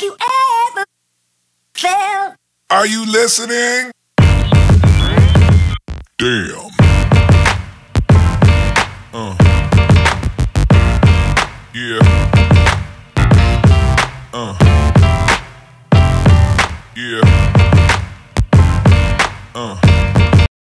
Have you ever felt? Are you listening? Damn. Uh. Yeah. Uh. Yeah.